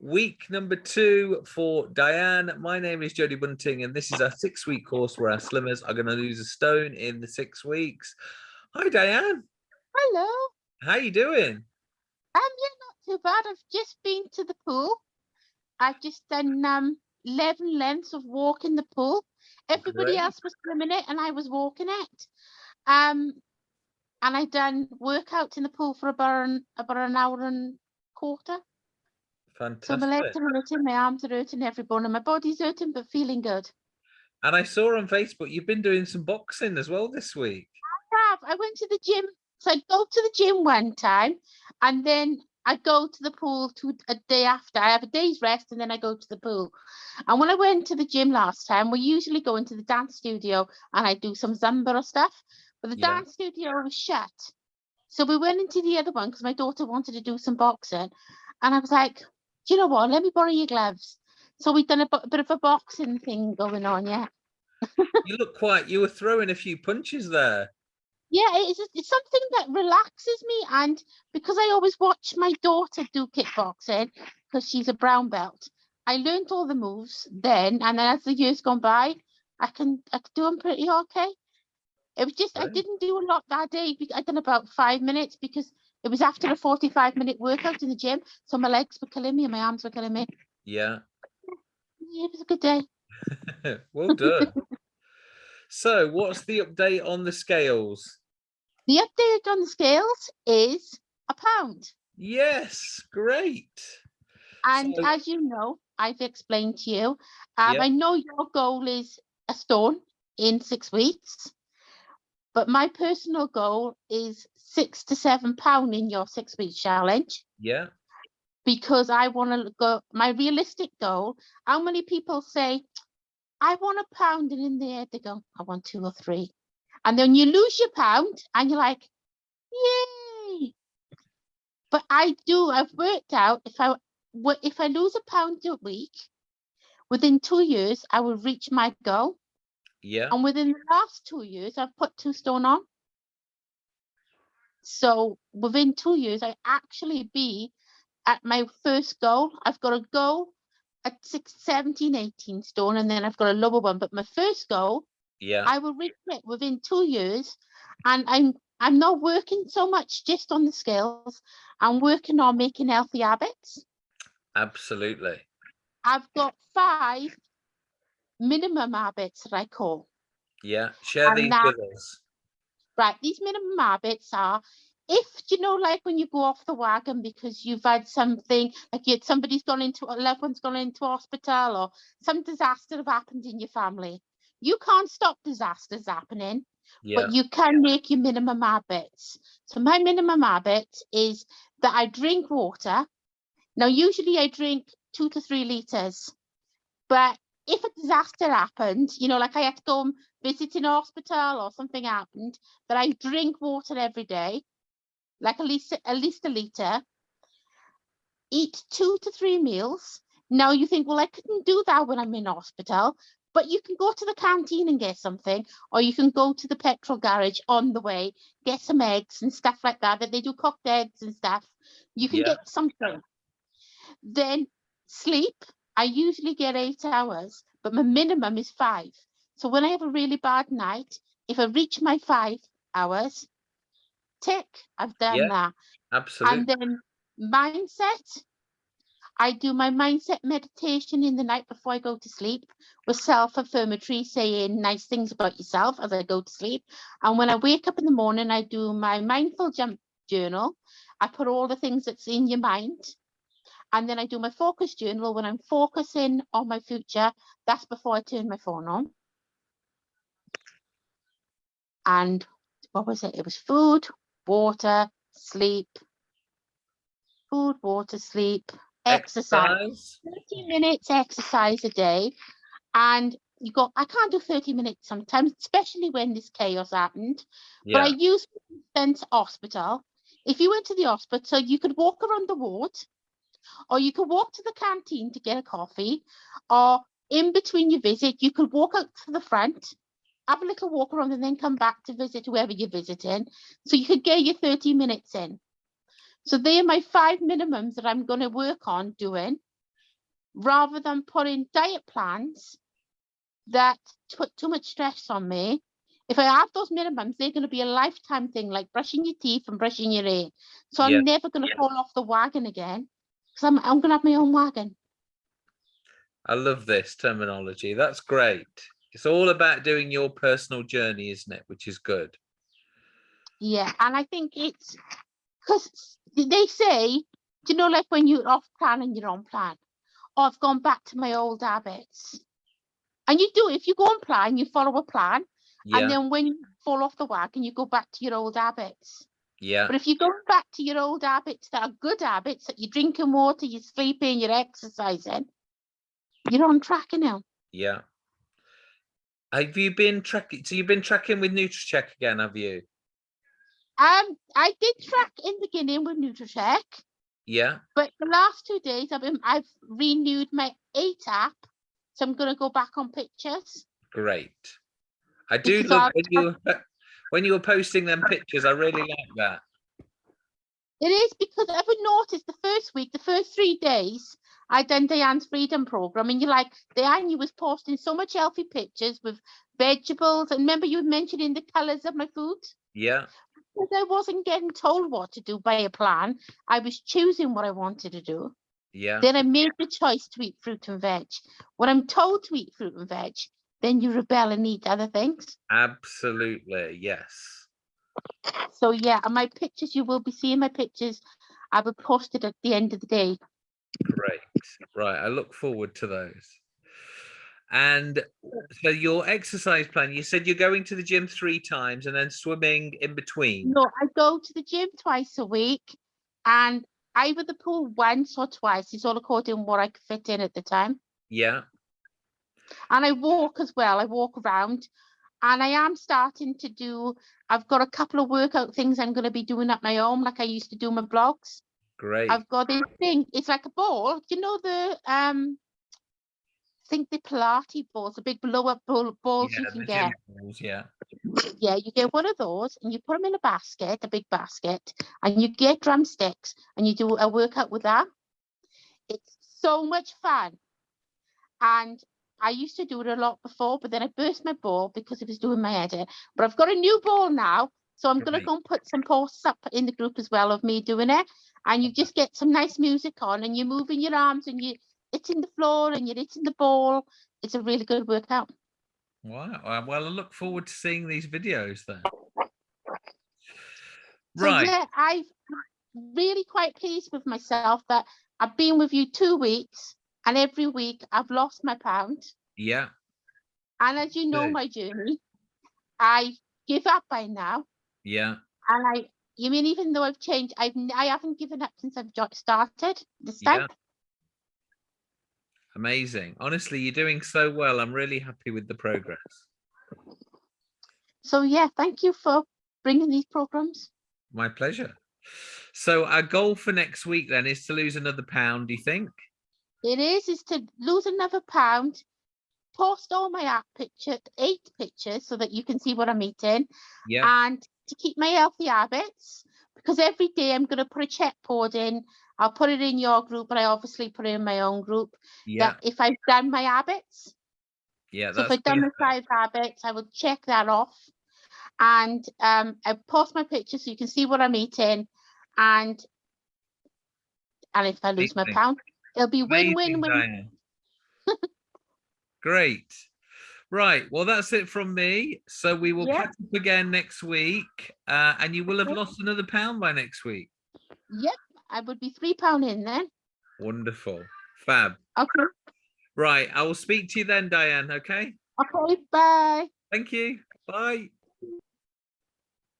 Week number two for Diane. My name is Jodie Bunting, and this is our six week course where our slimmers are going to lose a stone in the six weeks. Hi, Diane. Hello. How are you doing? Um, yeah, not too bad. I've just been to the pool. I've just done um 11 lengths of walk in the pool. Everybody Great. else was swimming it and I was walking it. Um, and I done workouts in the pool for about an, about an hour and quarter. So my legs are hurting, my arms are hurting, every bone in my body's hurting, but feeling good. And I saw on Facebook you've been doing some boxing as well this week. I have. I went to the gym. So I'd go to the gym one time and then I go to the pool to a day after. I have a day's rest and then I go to the pool. And when I went to the gym last time, we usually go into the dance studio and I do some Zumba or stuff. But the Yeah. dance studio was shut. So we went into the other one because my daughter wanted to do some boxing. And I was like, you know what? Let me borrow your gloves. So we've done a, bit of a boxing thing going on, yeah. You look quite, you were throwing a few punches there. Yeah, it's it's something that relaxes me, and because I always watch my daughter do kickboxing because she's a brown belt, I learned all the moves then, and then as the years gone by, I can I can do them pretty okay. It was just I didn't do a lot that day. I done about five minutes because it was after a forty-five minute workout in the gym, so my legs were killing me and my arms were killing me. Yeah. Yeah, it was a good day. well done. so what's the update on the scales? The update on the scales is a pound. Yes, great. And So- as you know, I've explained to you, um. I know your goal is a stone in six weeks, but my personal goal is six to seven pound in your six week challenge Yeah. because I want to go. My realistic goal. How many people say, "I want a pound," and in their head they go, "I want two or three. and then you lose your pound, and you're like, "Yay!" But I do. I've worked out if I if I lose a pound a week, within two years I will reach my goal. Yeah. And within the last two years, I've put two stone on. So within two years, I actually be at my first goal. I've got a goal at six, 17, 18 stone, and then I've got a lower one. But my first goal, Yeah. I will reach it within two years. And I'm I'm not working so much just on the skills. I'm working on making healthy habits. Absolutely. I've got five minimum habits that I call. Yeah. Share And these that- with us. Right, these minimum habits are if you know, like when you go off the wagon because you've had something like you, somebody's gone into a loved one's gone into hospital or some disaster have happened in your family. You can't stop disasters happening, Yeah. but you can make your minimum habits. So my minimum habit is that I drink water. Now, usually I drink two to three liters, but if a disaster happened, you know, like I had to go and visit in hospital or something happened, that I drink water every day, like at least at least a liter. Eat two to three meals. Now you think, well, I couldn't do that when I'm in hospital, but you can go to the canteen and get something, or you can go to the petrol garage on the way, get some eggs and stuff like that. That they do cooked eggs and stuff. You can Yeah. get something. Then sleep. I usually get eight hours, but my minimum is five. So when I have a really bad night, if I reach my five hours, tick, I've done Yeah, that. Absolutely. And then mindset. I do my mindset meditation in the night before I go to sleep with self-affirmatory saying nice things about yourself as I go to sleep. And when I wake up in the morning, I do my mindful jump journal. I put all the things that's in your mind. And then I do my focus journal when I'm focusing on my future. That's before I turn my phone on. And what was it? It was food, water, sleep, food, water, sleep, exercise. Exercise. 30 minutes exercise a day. And you go, I can't do 30 minutes sometimes, especially when this chaos happened. Yeah. But I Yeah. use Spence Hospital. If you went to the hospital, you could walk around the ward, or you could walk to the canteen to get a coffee, or in between your visit, you could walk out to the front, have a little walk around, and then come back to visit whoever you're visiting. So you could get your 30 minutes in. So they are my five minimums that I'm going to work on doing. rather than putting diet plans that put too much stress on me. If I have those minimums, they're going to be a lifetime thing, like brushing your teeth and brushing your hair. So I'm Yeah. never going to fall off the wagon again because I'm, I'm to have my own wagon. I love this terminology. That's great. It's all about doing your personal journey, isn't it? Which is good. Yeah, and I think it's because they say, do you know, like when you're off plan and you're on plan, oh, I've gone back to my old habits. And you do, if you go on plan, you follow a plan, and then when you fall off the wagon, you go back to your old habits. Yeah, But if you go back to your old habits that are good habits, that you're drinking water, you're sleeping, you're exercising, you're on track now. yeah. Have you been tracking? So you've been tracking with Nutracheck again, have you? Um, I did track in the beginning with Nutracheck. Yeah, But the last two days, I've been, I've renewed my Ate app, so I'm gonna go back on pictures. great. I do Because love you when you were posting them pictures. I really like that. It is because I've noticed the first week, the first three days, I done Diane's Freedom Program, and you're like, Diane, you was posting so much healthy pictures with vegetables, and remember you were mentioning the colours of my food. Yeah, Because I wasn't getting told what to do by a plan, I was choosing what I wanted to do. yeah, Then I made the choice to eat fruit and veg. When I'm told to eat fruit and veg, then you rebel and eat other things. absolutely. Yes. So yeah, and my pictures, you will be seeing my pictures. I will post it at the end of the day. Great. Right. I look forward to those. And so your exercise plan, you said you're going to the gym three times and then swimming in between. No, I go to the gym twice a week and either the pool once or twice. It's all according to what I could fit in at the time. Yeah. And I walk as well. I walk around and I am starting to do, I've got a couple of workout things I'm going to be doing at my home, like I used to do my blogs. Great. I've got this thing, it's like a ball. You know the, um, I think the Pilates balls, the big blow up ball, balls yeah, you can get. balls, yeah. Yeah, you get one of those and you put them in a basket, a big basket, and you get drumsticks and you do a workout with that. It's so much fun. And I used to do it a lot before, but then I burst my ball because it was doing my head in. But I've got a new ball now. So I'm going to go and put some posts up in the group as well of me doing it. And you just get some nice music on and you're moving your arms and you're hitting the floor and you're hitting the ball. It's a really good workout. Wow. uh, Well, I look forward to seeing these videos then. So Right. yeah, I've really quite pleased with myself that I've been with you two weeks and every week I've lost my pound. Yeah. And as you know my journey, I give up by now. Yeah. And I, you mean even though I've changed, I've I haven't given up since I've started this Yeah. Amazing. Honestly, you're doing so well. I'm really happy with the progress. So yeah, thank you for bringing these programs. My pleasure. So our goal for next week then is to lose another pound, do you think? It is is to lose another pound, post all my app picture, eight pictures, so that you can see what I'm eating. Yeah. and to keep my healthy habits because every day I'm going to put a check board in. I'll put it in your group, but I obviously put it in my own group. Yeah. That if I've done my habits, Yeah. so if I've done my perfect. five habits, I will check that off, and um, I post my picture so you can see what I'm eating, and and if I lose my pound, it'll be win win. Great. Right. Well, that's it from me. So we will Yeah. catch up again next week. Uh, and you will have lost another pound by next week. Yep, I would be three pound in then. Wonderful. Fab. Okay, Right. I will speak to you then, Diane. Okay. okay, bye. Thank you. Bye.